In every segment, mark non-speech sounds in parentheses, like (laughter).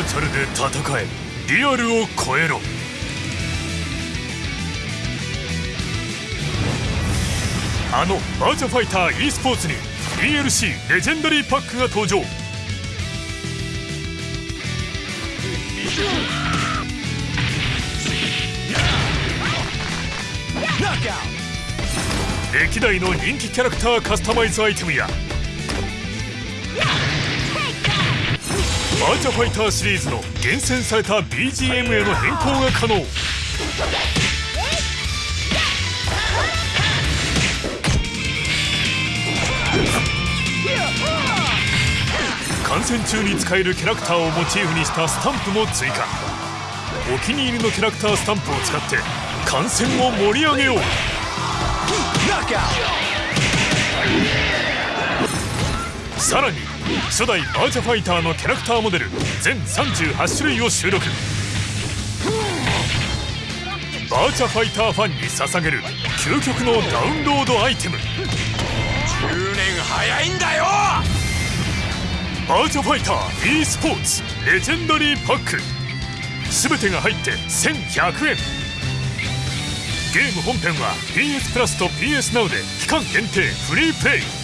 ーチャルで戦えリアルを超えろ。あのバーチャファイター e スポーツに DLC レジェンダリーパックが登場。歴代の人気キャラクターカスタマイズアイテムやーチャファイターシリーズの厳選された BGM への変更が可能。観戦中に使えるキャラクターをモチーフにしたスタンプも追加。お気に入りのキャラクタースタンプを使って観戦を盛り上げよう。さらに初代バーチャファイターのキャラクターモデル全38種類を収録。バーチャファイターファンに捧げる究極のダウンロードアイテム。10年早いんだよ！バーチャファイター e スポーツレジェンダリーパック。全てが入って1100円。ゲーム本編は PS プラスと PS Now で期間限定フリープレイ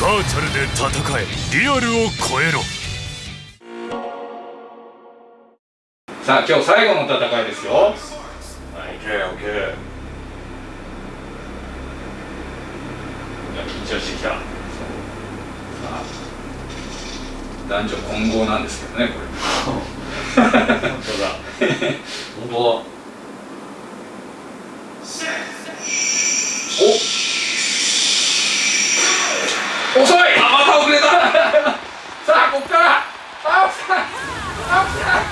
バーチャルで戦え。リアルを超えろ。さあ今日最後の戦いですよ。はい OKOK 緊張してきた。さあ男女混合なんですけどねこれ。(laughs) 本当だ。(laughs) 本当だお遅いあまた遅れたさあこっから青木さん青木さん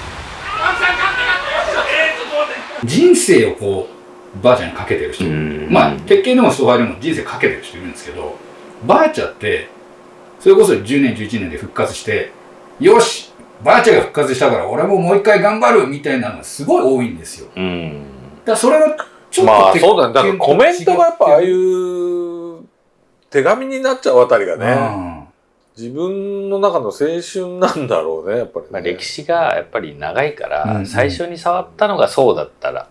青木さん勝って勝ってえー、ちょっと待って人生をこうバーチャにかけてる人まあ鉄拳でもストファイでも人生かけてる人いるんですけどバーチャってそれこそ10年11年で復活してよしバーチャが復活したから俺ももう一回頑張るみたいなのがすごい多いんですよだかうん。らそれがちょっとまあ鉄そうだね。だからコメントがやっぱああいう手紙になっちゃうあたりがね、うん自分の中の青春なんだろうね、やっぱり、ね。まあ、歴史がやっぱり長いから、うん最初に触ったのがそうだったら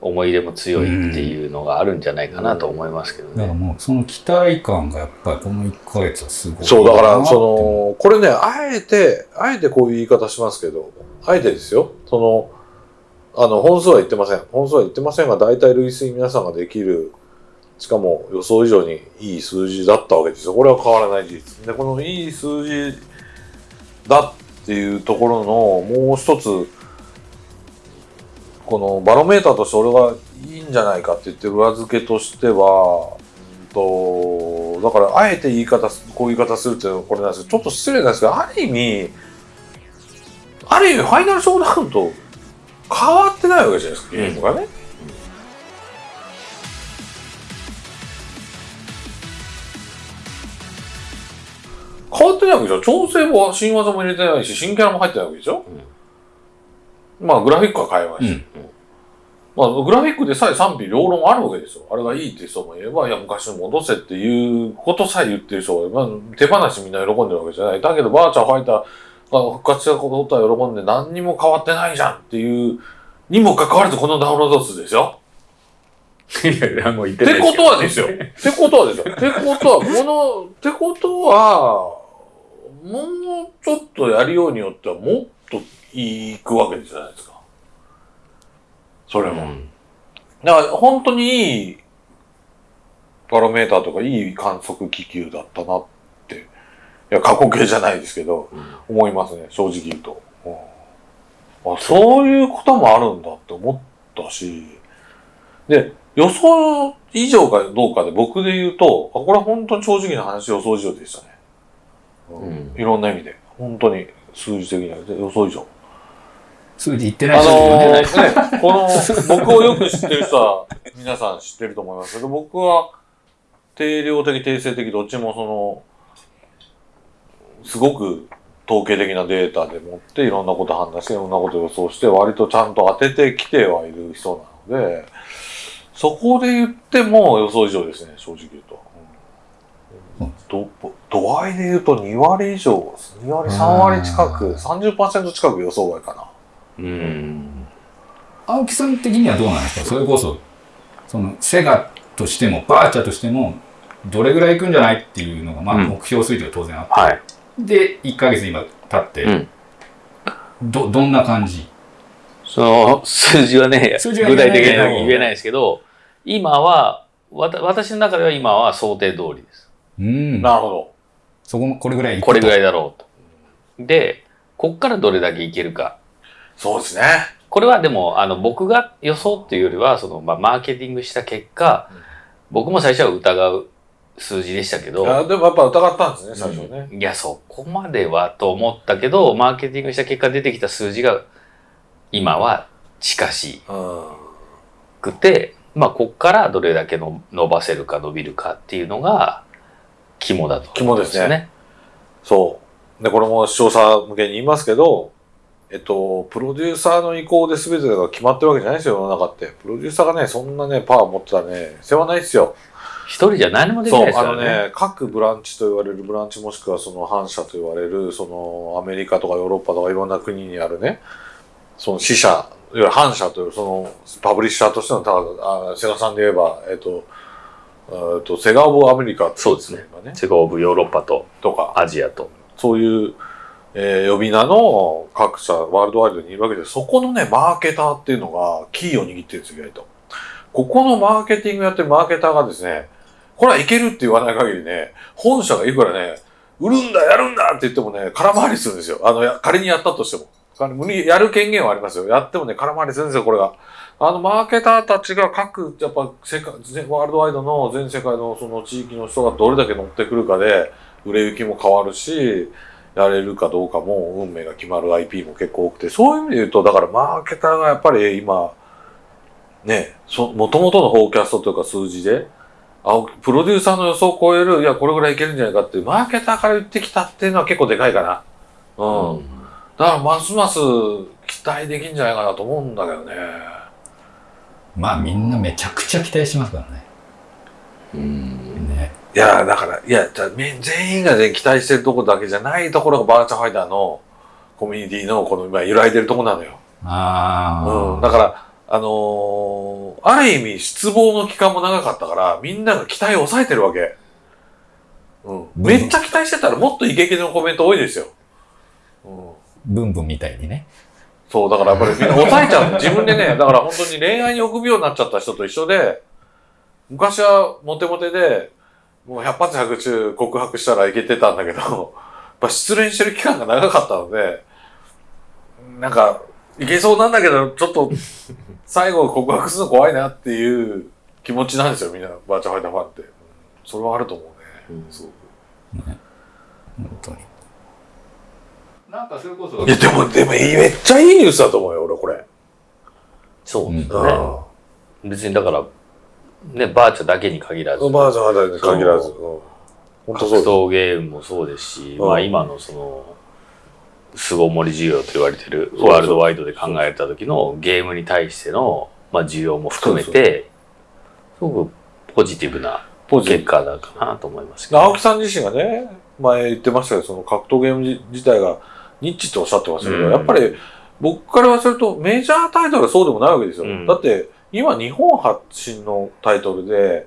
思い入れも強いっていうのがあるんじゃないかなと思いますけどだからね。もうその期待感がやっぱりこの1ヶ月はすごいそう、だから、その、これね、あえて、あえてこういう言い方しますけど、あえてですよ。その、あの、本数は言ってません。本数は言ってませんが、大体類推皆さんができる、しかも予想以上にいい数字だったわけですよ。これは変わらない事実。で、このいい数字だっていうところの、もう一つ、このバロメーターとして俺はいいんじゃないかって言ってる裏付けとしては、うんと、だからあえて言い方す、こういう言い方するっていうのはこれなんですけど、ちょっと失礼なんですけど、ある意味、ある意味ファイナルショーダウンと変わってないわけじゃないですか、ゲームがね。変わってないわけでしょ調整も新技も入れてないし、新キャラも入ってないわけでしょ、まあ、グラフィックは変えました。うんまあ、グラフィックでさえ賛否両論あるわけですよ。あれがいいって人もいれば、いや、昔に戻せっていうことさえ言ってる人がいれば、手放しみんな喜んでるわけじゃない。だけど、バーチャーファイターが復活したことは喜んで何にも変わってないじゃんっていう、にもかかわらずこのダウンロード数ですよ。いやいや、もう言ってってことはですよ。ってことはですよ。(laughs) ってことは、この、ってことは、もうちょっとやりようによってはもっといくわけじゃないですか。それも。だから本当にいいバロメーターとかいい観測気球だったなって、いや、過去形じゃないですけど、思いますね、正直言うと。うんあそういうこともあるんだって思ったし、で、予想以上かどうかで僕で言うと、あこれは本当に正直な話予想以上でしたね。うんいろんな意味で。本当に数字的にはで予想以上。数字言ってないあ人いるよね。のーね、この、僕をよく知ってる人は、皆さん知ってると思います。けど、僕は、定量的、定性的、どっちもその、すごく統計的なデータでもって、いろんなこと判断して、いろんなこと予想して、割とちゃんと当ててきてはいる人なので、そこで言っても予想以上ですね、正直言うと。ど度合いで言うと2割以上2割3割近く30%近く予想外かなうん。青木さん的にはどうなんですか？それこそそのセガとしてもバーチャとしてもどれぐらいいくんじゃないっていうのが、まあ、うん目標水準が当然あって、はい。で1ヶ月今経って、うんどどんな感じ？その数字はね、数字は具体的には言えないですけど、今は、わた私の中では今は想定通りです。うんなるほどそこもこれぐらいいくとこれぐらいだろうと。で、こっからどれだけいけるか。そうですね。これはでも、あの、僕が予想っていうよりは、その、まあ、マーケティングした結果、僕も最初は疑う数字でしたけど、いやでもやっぱ疑ったんですね最初ね、いや、そこまではと思ったけど、マーケティングした結果出てきた数字が、今は近しうん。くて、まあ、こっからどれだけの伸ばせるか伸びるかっていうのが、肝だと思うんよ肝ですね。そう。で、これも視聴者向けに言いますけど、えっと、プロデューサーの意向で全てが決まってるわけじゃないですよ、世の中って。プロデューサーがね、そんなね、パワー持ってたらね、世話ないですよ。一人じゃ何もできそう、ないですからね。あのね、各ブランチと言われるブランチもしくはその反社と言われる、そのアメリカとかヨーロッパとかいろんな国にあるね、その支社、いわゆる反社というそのパブリッシャーとしての、ただあセガさんで言えば、えっと、えっと、セガオブアメリカっていそうですね。セガオブヨーロッパととか、アジアと。そういう、えー呼び名の各社、ワールドワイドにいるわけで、そこのね、マーケターっていうのがキーを握ってるんですよ、意外と。ここのマーケティングやってるマーケターがですね、これはいけるって言わない限りね、本社がいくらね、売るんだ、やるんだって言ってもね、空回りするんですよ。あの、仮にやったとしても。やる権限はありますよ。やってもね、空回りするんですよ、これが。あの、マーケターたちが各、やっぱ、世界、ワールドワイドの全世界のその地域の人がどれだけ乗ってくるかで、売れ行きも変わるし、やれるかどうかも運命が決まる IP も結構多くて、そういう意味で言うと、だからマーケターがやっぱり今、ね、そ、元々のフォーキャストというか数字で、あプロデューサーの予想を超える、いや、これぐらいいけるんじゃないかっていう、マーケターから言ってきたっていうのは結構でかいかな。うん。だから、ますます期待できんじゃないかなと思うんだけどね。まあみんなめちゃくちゃ期待しますからね。うん。ねいや、だから、いや、じゃ全員が全員期待してるところだけじゃないところがバーチャファイターのコミュニティのこの今揺らいでるところなのよ。ああ、うん。だから、あのーある意味失望の期間も長かったから、みんなが期待を抑えてるわけ。うん。めっちゃ期待してたらもっとイケイケのコメント多いですよ。うん。ブンブンみたいにね。そう、だからやっぱりみんな抑えちゃう。自分でね、だから本当に恋愛に臆病になっちゃった人と一緒で、昔はモテモテで、もう100発100中告白したらいけてたんだけど、やっぱ失恋してる期間が長かったので、なんか、いけそうなんだけど、ちょっと、最後告白するの怖いなっていう気持ちなんですよ、みんな、バーチャファイターファンって。うんそれはあると思うね。すごく本当に。なんかそれこそいや、でも、でも、めっちゃいいニュースだと思うよ、俺、これ。そうですうね。別にだから、ね、バーチャだけに限らず、ん。バーチャファイターに限らず。そう。格闘ゲームもそうですし、うんまあ今のその、巣ごもり需要と言われてるワールドワイドで考えた時のゲームに対しての、まあ、需要も含めて、すごくポジティブな結果だかなと思いますけど。青木さん自身がね、前言ってましたけど、その格闘ゲーム自自体がニッチっておっしゃってましたけど、うんやっぱり僕から言わせるとメジャータイトルはそうでもないわけですよ。うんだって今日本発信のタイトルで、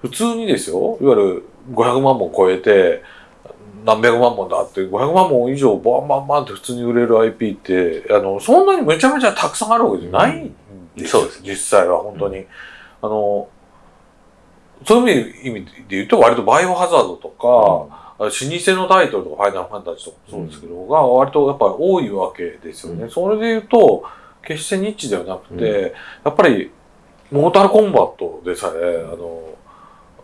普通にですよ、いわゆる500万本超えて、何百万本だって、500万本以上バンバンバンって普通に売れる IP って、あの、そんなにめちゃめちゃたくさんあるわけじゃないんですよ。そうです。実際は本当に。あの、そういう意味で言うと割とバイオハザードとか、あ老舗のタイトルとか、ファイナルファンタジーとかもそうですけど、が割とやっぱり多いわけですよね。それで言うと、決してニッチではなくて、やっぱり、モータルコンバットでさえ、あの、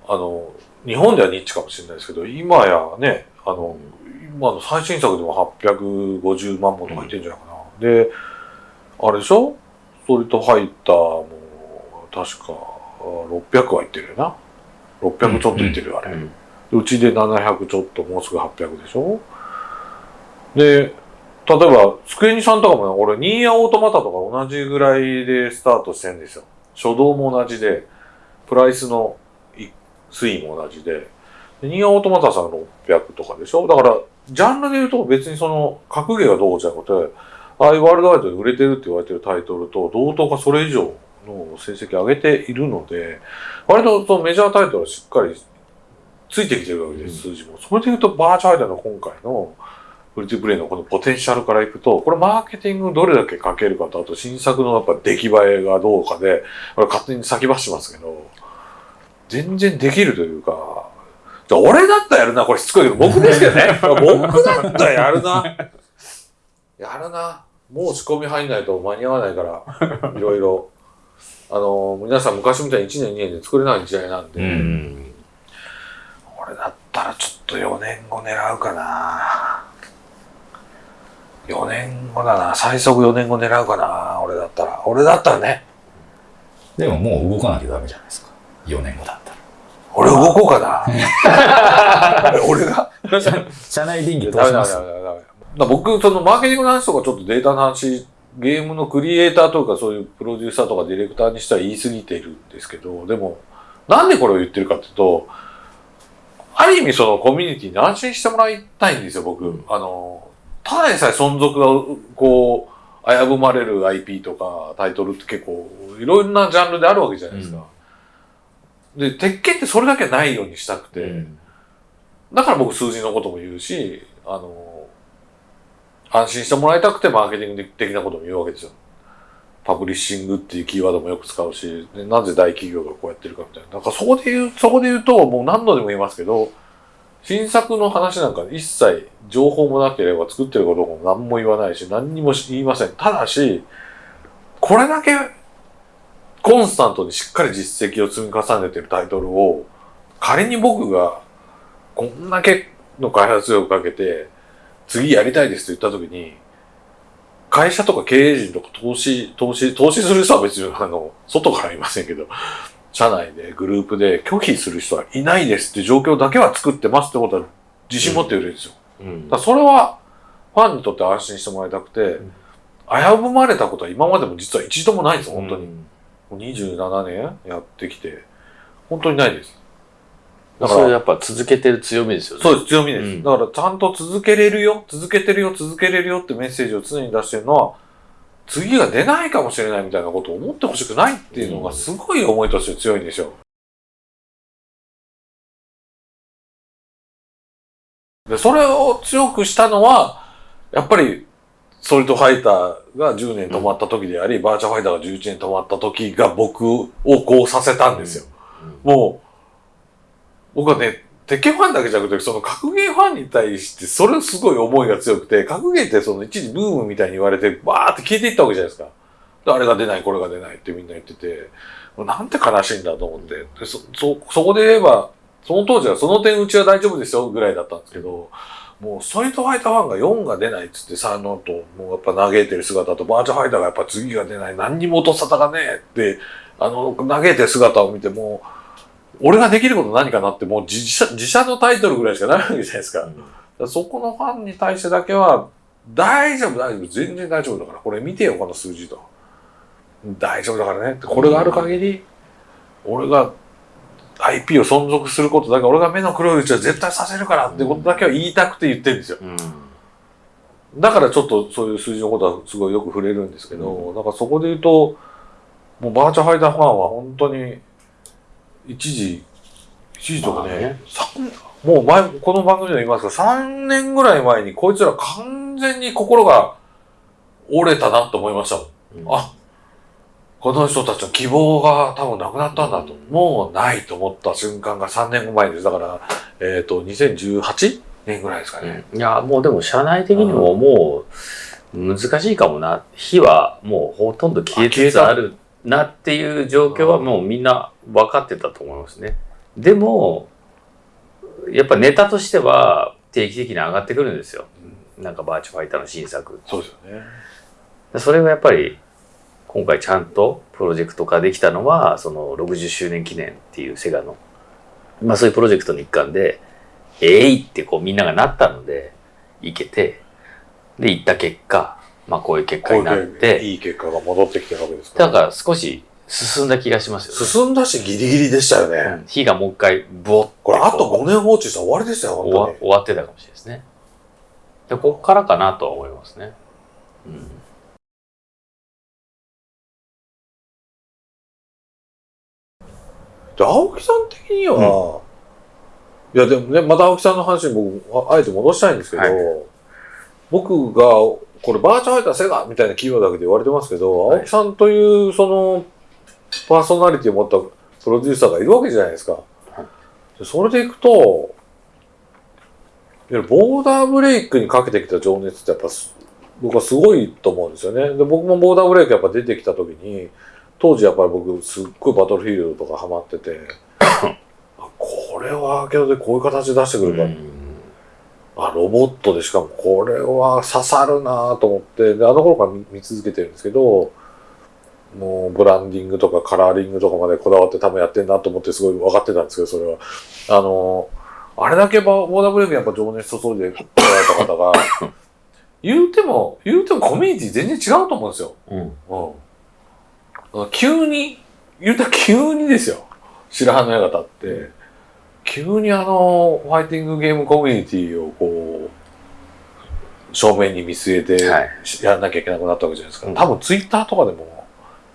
あの、日本ではニッチかもしれないですけど、今やね、あの、今の最新作でも850万本とかいってんじゃないかな。で、あれでしょ？ストリートファイターも、確か、あ600はいってるよな。600ちょっといってるよ、あれ。うんうちで700ちょっと、もうすぐ800でしょ？で、例えば、スクエニさんとかもね、俺、ニーヤオートマタとか同じぐらいでスタートしてんですよ。初動も同じで、プライスのい推移も同じで。でニアオートマタさん600とかでしょ？だから、ジャンルで言うと別にその、格ゲーがどうじゃなくて、ああいうワールドワイドで売れてるって言われてるタイトルと同等かそれ以上の成績を上げているので、割とそのメジャータイトルはしっかりついてきてるわけです、数字も。それで言うと、バーチャルアイダーの今回のフルティプレイのこのポテンシャルからいくと、これマーケティングどれだけかけるかと、あと新作のやっぱ出来栄えがどうかで、これ勝手に先走ってますけど、全然できるというか、じゃあ俺だったらやるな、これしつこいけど、僕ですけどね。僕だったらやるな。やるな。もう仕込み入んないと間に合わないから、いろいろ。あの、皆さん昔みたいに1年2年で作れない時代なんで、うん。俺だったらちょっと4年後狙うかな。4年後だな。最速4年後狙うかな。俺だったら。俺だったらね。でももう動かなきゃダメじゃないですか。4年後だったら。俺動こうかな。(laughs) 俺が。社内電気通します？僕、そのマーケティングの話とかちょっとデータの話、ゲームのクリエイターとかそういうプロデューサーとかディレクターにしては言い過ぎているんですけど、でも、なんでこれを言ってるかっていうと、ある意味そのコミュニティに安心してもらいたいんですよ、僕。あの、ただでさえ存続が、こう、危ぶまれる IP とかタイトルって結構、いろんなジャンルであるわけじゃないですか。で、鉄拳ってそれだけないようにしたくて、だから僕数字のことも言うし、あの、安心してもらいたくてマーケティング的なことも言うわけですよ。パブリッシングっていうキーワードもよく使うし、でなぜ大企業がこうやってるかみたいな。なんかそこで言う、そこで言うと、もう何度でも言いますけど、新作の話なんか一切情報もなければ作ってることも何も言わないし、何にも言いません。ただし、これだけコンスタントにしっかり実績を積み重ねてるタイトルを、仮に僕がこんだけの開発力をかけて、次やりたいですと言ったときに、会社とか経営陣とか投資、投資、投資する人は別にあの、外からいませんけど、社内でグループで拒否する人はいないですって状況だけは作ってますってことは自信持って売れるんですよ。うんだからそれはファンにとって安心してもらいたくて、危ぶまれたことは今までも実は一度もないんですよ、本当に。もう27年やってきて、本当にないです。だから、それやっぱ続けてる強みですよね。そうです、強みです。うんだから、ちゃんと続けれるよ、続けてるよ、続けれるよってメッセージを常に出してるのは、次が出ないかもしれないみたいなことを思ってほしくないっていうのがすごい思いとして強いんですよ。で、それを強くしたのは、やっぱり、ソリッドファイターが10年止まった時であり、バーチャファイターが11年止まった時が僕をこうさせたんですよ。もう、僕はね、鉄拳ファンだけじゃなくて、その格ゲーファンに対して、それすごい思いが強くて、格ゲーってその一時ブームみたいに言われて、バーって消えていったわけじゃないですか。あれが出ない、これが出ないってみんな言ってて、なんて悲しいんだと思って。でそ、そ、そこで言えば、その当時はその点うちは大丈夫ですよぐらいだったんですけど、もうストリートファイターファンが4が出ないっつって3のと、もうやっぱ嘆いてる姿と、バーチャファイターがやっぱ次が出ない、何にも音沙汰がねえって、あの、嘆いてる姿を見てもう、俺ができること何かなって、もう自社、自社のタイトルぐらいしかないわけじゃないですか。だからそこのファンに対してだけは、大丈夫、大丈夫、全然大丈夫だから、これ見てよ、この数字と。大丈夫だからねって、これがある限り、俺が IP を存続することだけ、俺が目の黒いうちは絶対させるからってことだけは言いたくて言ってるんですよ。うん。だからちょっとそういう数字のことはすごいよく触れるんですけど、だからそこで言うと、もうバーチャファイターファンは本当に、一時、一時とかねまあね、三もう前、この番組でも言いますけど、3年ぐらい前にこいつら完全に心が折れたなと思いましたもん。うんあ、この人たちの希望が多分なくなったんだと。もうないと思った瞬間が3年後前です。だから、えっ、と、2018年ぐらいですかね。いや、もうでも社内的にももう難しいかもな。火はもうほとんど消えつつあるなっていう状況はもうみんな分かってたと思いますね。でも、やっぱネタとしては定期的に上がってくるんですよ。なんかバーチャファイターの新作。そうですよね。それがやっぱり今回ちゃんとプロジェクト化できたのはその60周年記念っていうセガの、まあそういうプロジェクトの一環で、えいってこうみんながなったので、いけて、で、行った結果、まあこういう結果になって、いい結果が戻ってきてるわけですから。だから少し進んだ気がしますよ、進んだしギリギリでしたよね。うん。火がもう一回ボッてこれあとこう5年放置したら終わりでしたよ、終わ本終わってたかもしれないですね。でここからかなとは思いますね、うん。で、青木さん的には、いやでもね、また青木さんの話に僕、ああえて戻したいんですけど、はい。僕が、これバーチャルファイターセガみたいな企業だけで言われてますけど、はい青木さんというそのパーソナリティを持ったプロデューサーがいるわけじゃないですか。でそれでいくと、ボーダーブレイクにかけてきた情熱ってやっぱす僕はすごいと思うんですよね。で僕もボーダーブレイクやっぱ出てきた時に、当時やっぱり僕すっごいバトルフィールドとかハマってて、(laughs) あこれはアーケードでこういう形出してくるか、あ、ロボットでしかもこれは刺さるなと思って、で、あの頃から見見続けてるんですけど、もうブランディングとかカラーリングとかまでこだわって多分やってんなと思ってすごい分かってたんですけど、それは。あの、あれだけボーダーブレイクにやっぱ情熱注いでこられた方が、(laughs) 言うても、言うてもコミュニティ全然違うと思うんですよ。うんうん。急に、言うたら急にですよ。白羽の矢が立って、急にあの、ファイティングゲームコミュニティをこう、正面に見据えて、はい。やらなきゃいけなくなったわけじゃないですか。うん。多分ツイッターとかでも、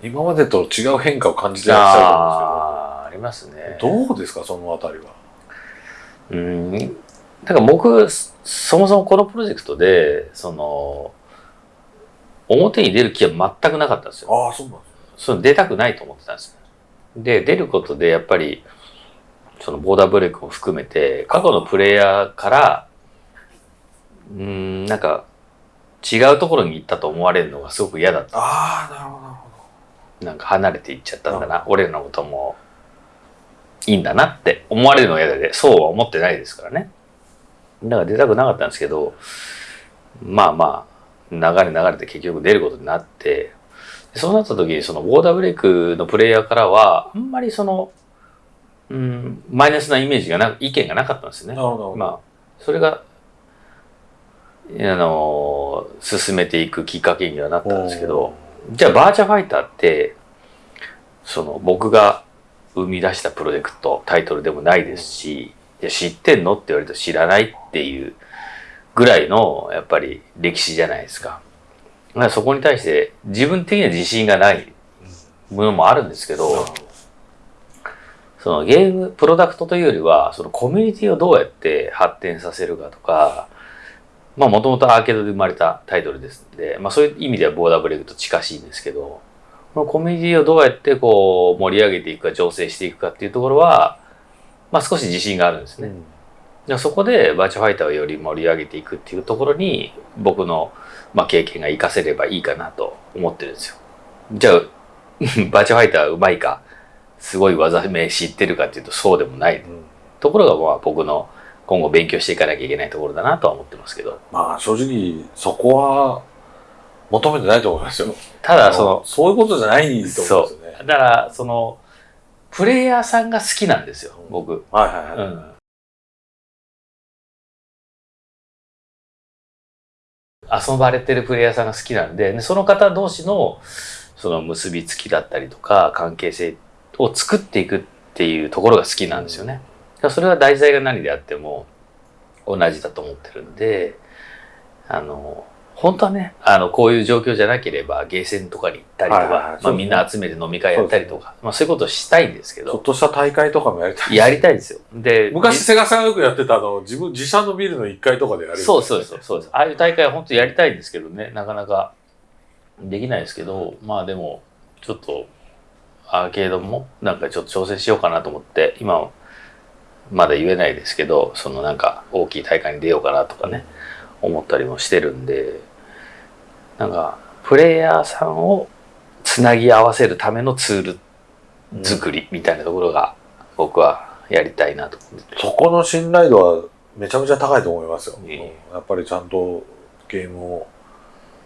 今までと違う変化を感じてらっしゃるあーありますねと思うんですけど、どうですか、そのあたりは？うん。だから僕そそもそもこのプロジェクトでその表に出る気は全くなかったんですよ。ああ、そうなんですその出たくないと思ってたんですよ。で出ることでやっぱりそのボーダーブレイクも含めて過去のプレイヤーからうーんなんか違うところに行ったと思われるのがすごく嫌だった。ああ、なるほど、なるほなんか離れていっちゃったんだな、俺らのこともいいんだなって思われるのが嫌で、そうは思ってないですからね。だから出たくなかったんですけど、まあまあ、流れ流れて結局出ることになって、でそうなった時にそのボーダーブレイクのプレイヤーからは、あんまりその、うん、マイナスなイメージがな、意見がなかったんですよね。なるほど。まあ、それが、あの、進めていくきっかけにはなったんですけど、じゃあバーチャファイターって、その僕が生み出したプロジェクト、タイトルでもないですし、いや知ってんのって言われると知らないっていうぐらいの、やっぱり歴史じゃないですか。だからそこに対して自分的には自信がないものもあるんですけど、そのゲーム、プロダクトというよりは、そのコミュニティをどうやって発展させるかとか、まあもともとアーケードで生まれたタイトルですんで、まあそういう意味ではボーダーブレイクと近しいんですけど、このコミュニティをどうやってこう盛り上げていくか、醸成していくかっていうところは、まあ少し自信があるんですね。でそこでバーチャファイターをより盛り上げていくっていうところに僕の、まあ、経験が活かせればいいかなと思ってるんですよ。じゃあ (laughs) バーチャファイターうまいかすごい技名知ってるかっていうとそうでもないうんところがまあ僕の今後勉強していかなきゃいけないところだなとは思ってますけどまあ正直、そこは求めてないと思いますよ。ただそのそういうことじゃないと思うんですよね。だからそのプレイヤーさんが好きなんですよ僕。はいはいはい。うん遊ばれてるプレイヤーさんが好きなんで、でその方同士のその結びつきだったりとか関係性を作っていくっていうところが好きなんですよね。それは題材が何であっても同じだと思ってるんで、あの、本当はね、あの、こういう状況じゃなければ、ゲーセンとかに行ったりとはいはいはいか、まあみんな集めて飲み会やったりとか、まあそういうことをしたいんですけど、ちょっとした大会とかもやりたい。やりたいですよ。で、昔、セガさんがよくやってた、あの、自分、自社のビルの1階とかでやる。そうそうです、そうです。ああいう大会は本当やりたいんですけどね、なかなかできないですけど、まあでも、ちょっと、アーケードもなんかちょっと挑戦しようかなと思って、今はまだ言えないですけど、そのなんか大きい大会に出ようかなとかね、思ったりもしてるんで、なんか、プレイヤーさんをつなぎ合わせるためのツール作りみたいなところが僕はやりたいなと思ってて。そこの信頼度はめちゃめちゃ高いと思いますよ。いえいえやっぱりちゃんとゲームを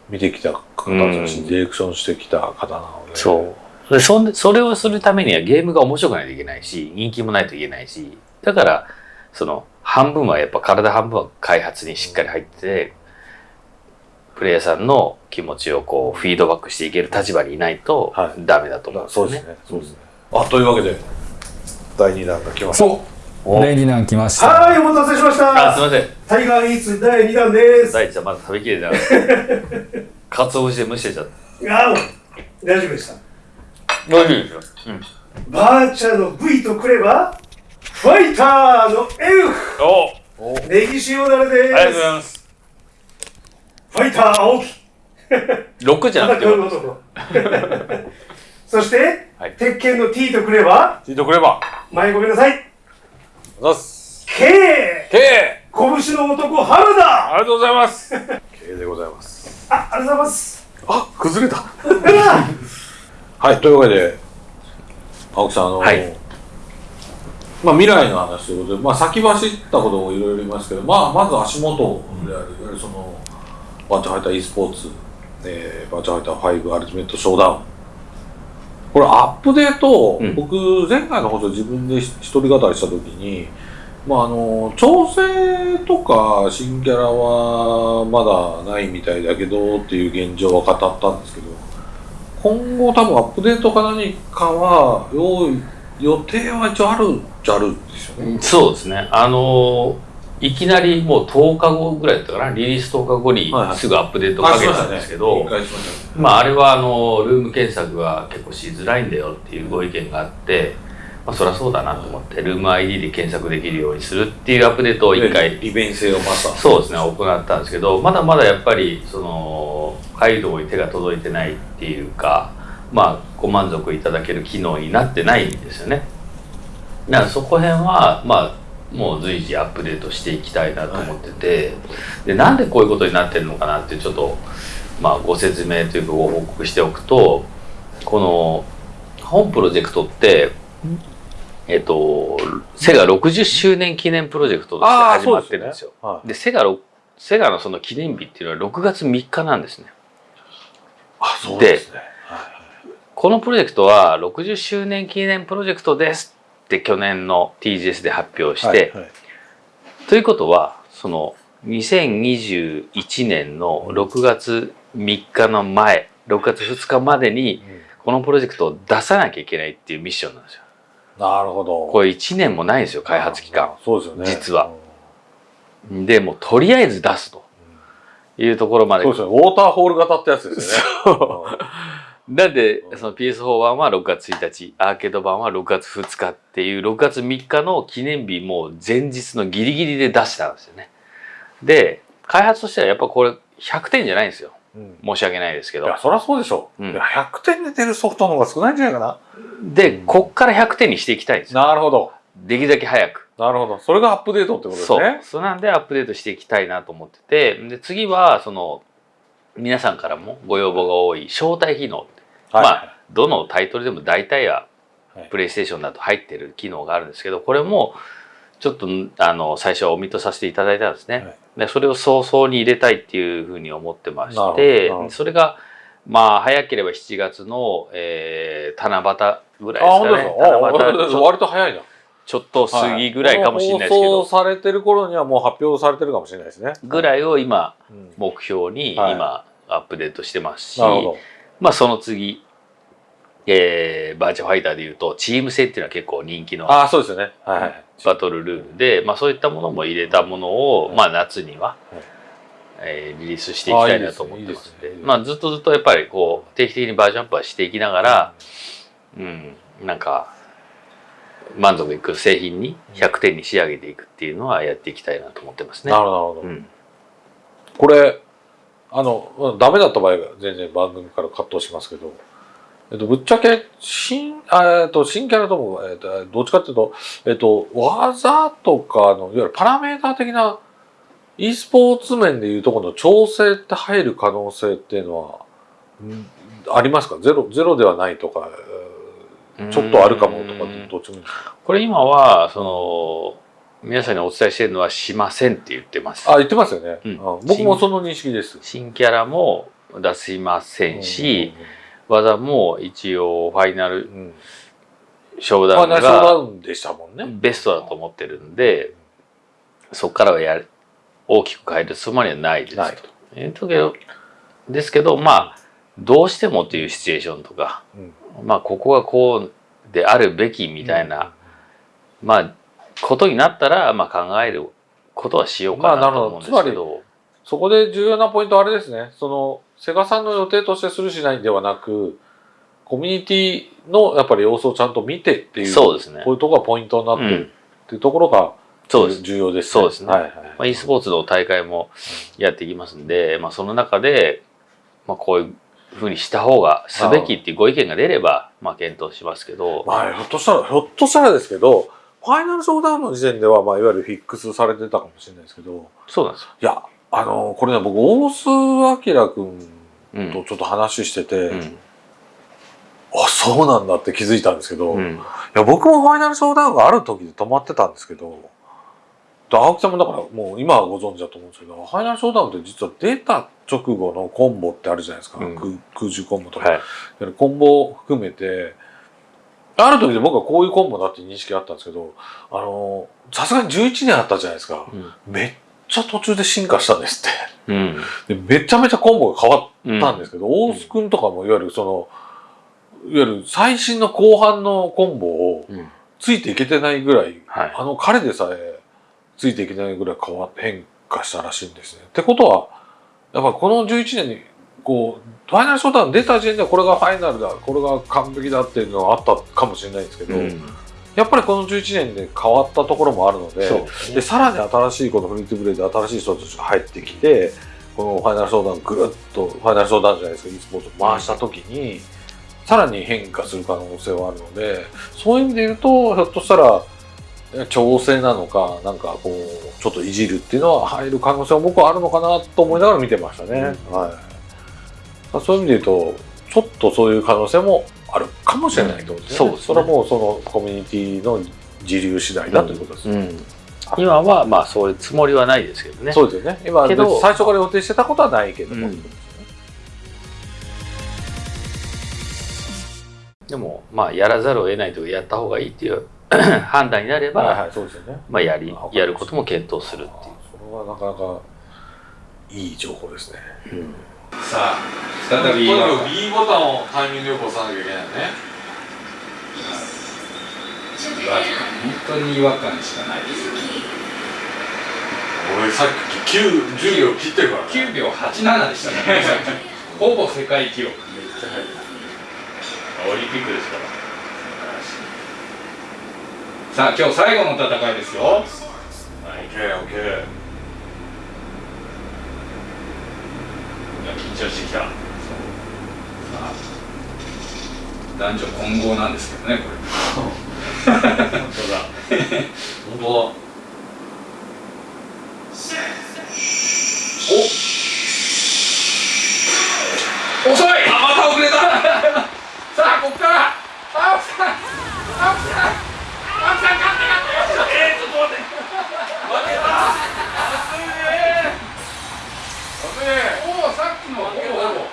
見てきた方だし、うんディレクションしてきた方なので。そう。でそんでそれをするためにはゲームが面白くないといけないし、人気もないといけないし、だから、その、半分はやっぱ体半分は開発にしっかり入ってて、ププレイヤーさんの気持ちをこうフィードバックしていける立場にいないとはいダメだと思うんですよね。そうですね。そうですね。あ、というわけで、第2弾が来ました。そう第2弾来ましたはい、お待たせしましあ、すみた。ません。タイガーイーツ第2弾です。大地さんまだ食べきれてなかった。かつお節で蒸してちゃった。あ、大丈夫でした。美味しいですよ。バーチャの V とくれば、ファイターの F! おネギ塩だれです。ありがとうございます。ファイター青木。6じゃなくて。そして、はい鉄拳の T とくれば、聞いてくれば。前ごめんなさい。ざす。K! K! 拳の男原田ありがとうございます。K でございます。あ、ありがとうございます。あ、崩れた。(laughs) はい、というわけで、青木さん、あの、はい。まあ、未来の話ということで、まあ、先走ったこともいろいろ言いますけど、まあ、まず足元である、いわゆるその、バーチャルファイター e スポーツ、えー、バーチャルファイター5アルティメットショーダウン。これ、アップデート、うん。僕、前回の放送自分で一人語りしたときに、まあ、あの、調整とか新キャラはまだないみたいだけどっていう現状は語ったんですけど、今後多分アップデートか何かは用意予定は一応あるっちゃあるんですよね。そうですね。あのーいきなりもう10日後ぐらいだったかな、リリース10日後にはいはいすぐアップデートかけたんですけど、一回しましたねまあ、あれはあのルーム検索が結構しづらいんだよっていうご意見があって、まあ、そりゃそうだなと思ってルーム ID で検索できるようにするっていうアップデートを一回利便性をまた。そうですね行ったんですけどまだまだやっぱりその街道に手が届いてないっていうかまあご満足いただける機能になってないんですよねだからそこへんはまあもう随時アップデートしていきたいなと思ってて、でなんでこういうことになってるのかなってちょっとまあご説明というかご報告しておくとこの本プロジェクトってえっとセガ60周年記念プロジェクトとして始まってるんですよ。はいでセガのセガのその記念日っていうのは6月3日なんですね。あ、そうですね。このプロジェクトは60周年記念プロジェクトですって去年の TGS で発表して、はいはいということはその2021年の6月3日の前6月2日までにこのプロジェクトを出さなきゃいけないっていうミッションなんですよ。なるほど。これ1年もないんですよ開発期間。そうですよね。実はでもうとりあえず出すというところまでそうですよね。ウォーターホール型ってやつですよね。なんで、その PS4 版は6月1日、アーケード版は6月2日っていう6月3日の記念日も前日のギリギリで出したんですよね。で、開発としてはやっぱこれ100点じゃないんですよ。うん申し訳ないですけどいや、。そりゃそうでしょ。うんいや100点で出るソフトの方が少ないんじゃないかな。で、こっから100点にしていきたいんですよ。なるほど。できるだけ早く。なるほど。それがアップデートってことですそうね。。そうなんでアップデートしていきたいなと思ってて、で、次は、その、皆さんからもご要望が多い招待機能はいまあ、どのタイトルでも大体ははいプレイステーションだと入ってる機能があるんですけど、これもちょっとあの最初はオミットさせていただいたんですね。はいでそれを早々に入れたいっていうふうに思ってましてそれがまあ早ければ7月の、えー七夕ぐらいあ、ですか？ね。(laughs) 割と早いな。ちょっと過ぎぐらいかもしれないですけ放ど、送されてる頃にはもう発表されてるかもしれないですね。ぐらいを今うん目標にはい今アップデートしてますし、なるほど。まあその次、えーバーチャルファイターでいうとチーム戦っていうのは結構人気のああ、そうですよね。はいはい。バトルルールで、まあ、そういったものも入れたものを、はい。まあ、夏には、はい。えーリリースしていきたいなと思ってますあいいでまあ、ずっとずっとやっぱりこう定期的にバージョンアップはしていきながら、うん、なんか満足いく製品に100点に仕上げていくっていうのはやっていきたいなと思ってますね。なるほど。うん、これ、あの、まあダメだった場合は全然番組からカットしますけど、えっと、ぶっちゃけ、新、あえっと、新キャラとも、えっと、どっちかっていうと、えっと、技とかの、いわゆるパラメーター的な、e スポーツ面でいうところの調整って入る可能性っていうのは、んありますか？ゼロ、ゼロではないとか、えーちょっとあるかもとかうん、どっちもこれ今はその皆さんにお伝えしているのはしませんって言ってます。あ、言ってますよね。うんあ僕もその認識です。新キャラも出しませんし、技も一応ファイナルうん、うんショーダウンがウンでしたもんね。ベストだと思ってるんで、そこからはやる大きく変えるつもりはないですないと。えーだけどですけどまあどうしてもというシチュエーションとか、まあここがこうであるべきみたいな、まあことになったら、まあ、考えることはしようかなと思うんですけど,、まあなるほそこで重要なポイントはあれですね。そのセガさんの予定としてするしないではなくコミュニティのやっぱり様子をちゃんと見てっていうそうですね。こういうところがポイントになってうんるっていうところがそうです。重要ですそうですね。はいはいまあ、e スポーツの大会もやっていきますんで、まあ、その中で、まあ、こういうふうにした方がすべきっていうご意見が出れば、まあ、検討しますけど、まあひょっとしたらひょっとしたらですけどファイナルショーダウンの時点では、まあ、いわゆるフィックスされてたかもしれないですけど。そうなんですよ。いやあのこれね僕大須明君うん。とちょっと話してて、うん。あそうなんだって気づいたんですけど、いうん。や僕もファイナルショーダウンがある時で止まってたんですけどで青木さんもだからもう今はご存知だと思うんですけどファイナルショーダウンって実は出た直後のコンボってあるじゃないですか、うん。空空中コンボとか、はい。コンボを含めてある時で僕はこういうコンボだっていう認識があったんですけどあのさすがに11年あったじゃないですか、めっちゃ途中で進化したんですって。うん。でめちゃめちゃコンボが変わうんったんですけど、大須君とかもいわゆるそのいわゆる最新の後半のコンボをうん。ついていけてないぐらい、はい。あの彼でさえついていけないぐらい変わ変化したらしいんですね。ってことはやっぱこの11年にこうファイナルショーダウン出た時点でこれがファイナルだこれが完璧だっていうのはあったかもしれないんですけど、うんやっぱりこの11年で変わったところもあるのでですね。でさらに新しいこのフリートゥープレイで新しい人たちが入ってきてこのファイナルショーダウンぐるっとファイナルショーダウンじゃないですか e スポーツを回した時に、さらに変化する可能性はあるのでそういう意味で言うとひょっとしたら調整なのかなんかこうちょっといじるっていうのは入る可能性は僕はあるのかなと思いながら見てましたね。はい、そういう意味で言うとちょっとそういう可能性もあるかもしれないとね。そうですねそれはもうそのコミュニティの自流次第だということですね。うん今はまあそういうつもりはないですけどね。そうですよね。今けど最初から予定してたことはないけども。うんでもまあやらざるを得ないというかやった方がいいっていう (coughs) 判断になれば、はいはい、そうですよね。まあやりやることも検討するっていう。それはなかなかいい情報ですね。さあ再び B ボタンをタイミングよく押さなきゃいけないよね。本当に違和感しかない。です俺さっき9、10秒切ってるからね。9秒87でしたね。ほぼ世界記録オリンピックですから。さあ今日最後の戦いですよ。オッケーオッケー。いや緊張してきた。まあ男女混合なんですけどねこれ本当だ。本当だ。遅いあまた遅れたさあこっから青木さん青木さん青木さん勝って勝ってえー、ちょっと待って負けた危ねえおおさっきのほぼほぼ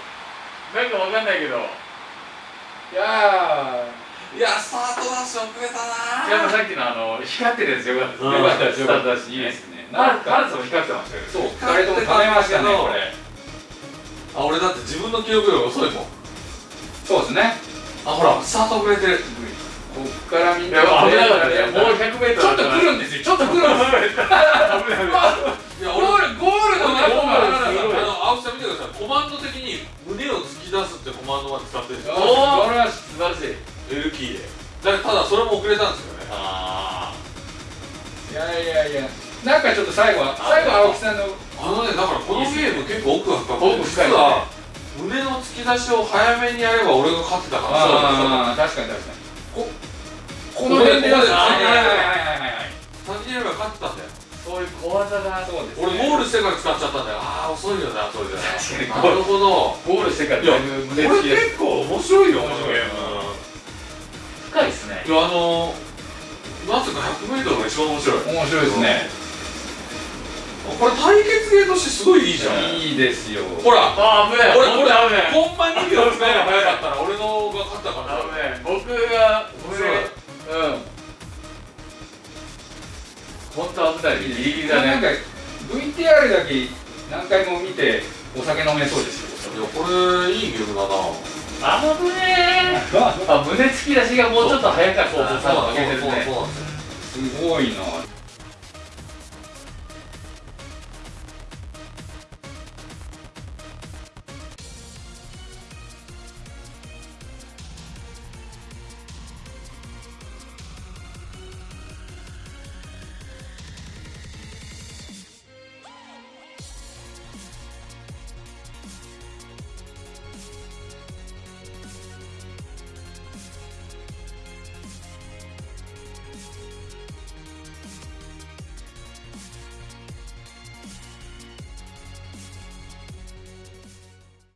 なんかわかんないけど。いやいや、スタートダッシュ遅れたなやっぱさっきのあの光ってるやつよかったですね。よかったですスタートだしいいですね。なんかハルツも光ってましたよ。そう二人とも食べましたねこれあ、俺だって自分の記憶より遅いもん。そうですねあ、ほら、スタート遅れてる。こっからみんな危なかったね。もう100メートル。ちょっと来るんですよちょっと来るんですよいや、ゴールゴールの中もあの、青木さん見てください。コマンド的に胸を突き出すってコマンドまで使ってるんですよ。おお、これは素晴らしい。L キー。で。だただ、それも遅れたんですよね。あいやいやいや。なんかちょっと最後は最後は青木さんのあのね、だからこのゲーム結構奥が深くて、奥深いね。実は胸の突き出しを早めにやれば俺が勝ってたからああ確かに確かに。ここの辺でやるここではいはいはいはいはい。先にやれば勝ってたんだよそういう小技だ。そうです俺ゴールしてから使っちゃったんだよ。ああ遅いよなそれで。確なるほど。ゴールしてからいやだいぶこ胸つきれ結構面白いよ面白い深いですね。いやあのなぜか 100m が一番面白い。面白いですね。これ対決ゲーとしてすごいいいじゃん。いいですよ。ほら。あー、危ない。俺これ危ない。本番2秒使えば早かったら俺のが勝ったからギリギリだね。なんか VTR だけ何回も見てお酒飲めそうですこれいいゲームだな。あのねあ胸突き出しがもうちょっと早かった。な多分上げてるね。そうなんですよすごいな